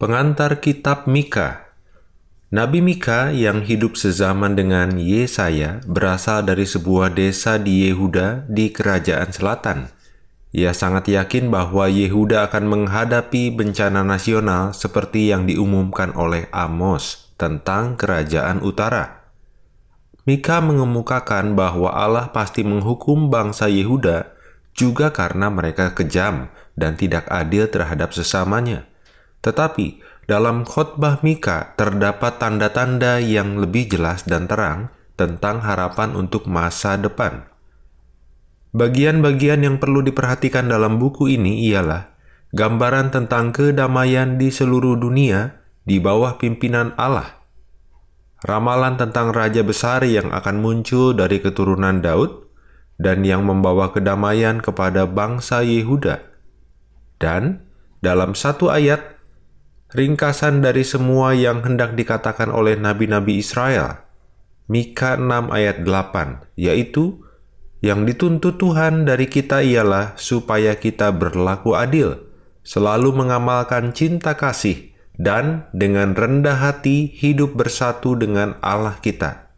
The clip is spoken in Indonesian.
Pengantar Kitab Mika Nabi Mika yang hidup sezaman dengan Yesaya berasal dari sebuah desa di Yehuda di kerajaan selatan. Ia sangat yakin bahwa Yehuda akan menghadapi bencana nasional seperti yang diumumkan oleh Amos tentang kerajaan utara. Mika mengemukakan bahwa Allah pasti menghukum bangsa Yehuda juga karena mereka kejam dan tidak adil terhadap sesamanya. Tetapi dalam khotbah Mika terdapat tanda-tanda yang lebih jelas dan terang tentang harapan untuk masa depan. Bagian-bagian yang perlu diperhatikan dalam buku ini ialah gambaran tentang kedamaian di seluruh dunia di bawah pimpinan Allah, ramalan tentang raja besar yang akan muncul dari keturunan Daud dan yang membawa kedamaian kepada bangsa Yehuda, dan dalam satu ayat ringkasan dari semua yang hendak dikatakan oleh nabi-nabi Israel. Mika 6 ayat 8, yaitu, yang dituntut Tuhan dari kita ialah supaya kita berlaku adil, selalu mengamalkan cinta kasih, dan dengan rendah hati hidup bersatu dengan Allah kita.